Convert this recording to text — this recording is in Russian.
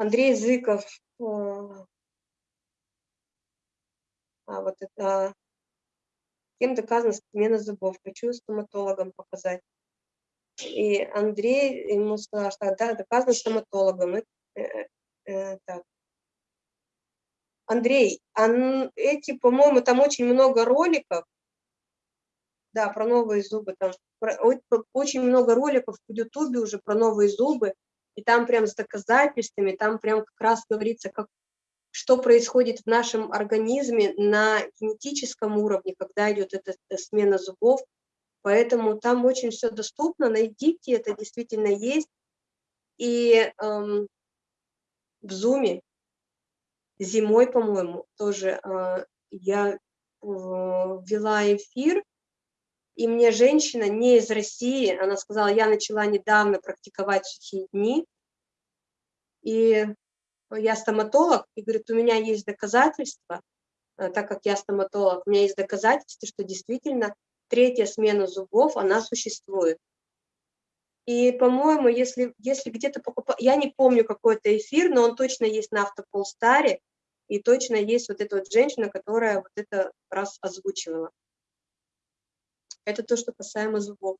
Андрей Зыков. А, а вот это... Кем доказана смена зубов? Хочу стоматологам показать. И Андрей ему сказал, что да, доказано стоматологом. Э, э, э, так. Андрей, а эти, по-моему, там очень много роликов, да, про новые зубы, там про, очень много роликов в Ютубе уже про новые зубы, и там прям с доказательствами, там прям как раз говорится, как, что происходит в нашем организме на генетическом уровне, когда идет эта, эта смена зубов, поэтому там очень все доступно, найдите, это действительно есть, и эм, в Зуме зимой, по-моему, тоже э, я э, вела эфир, и мне женщина не из России, она сказала, я начала недавно практиковать сухие дни, и я стоматолог, и говорит, у меня есть доказательства, э, так как я стоматолог, у меня есть доказательства, что действительно третья смена зубов, она существует. И, по-моему, если, если где-то покупать, я не помню какой-то эфир, но он точно есть на Автополстаре, и точно есть вот эта вот женщина, которая вот это раз озвучивала. Это то, что касаемо зубов.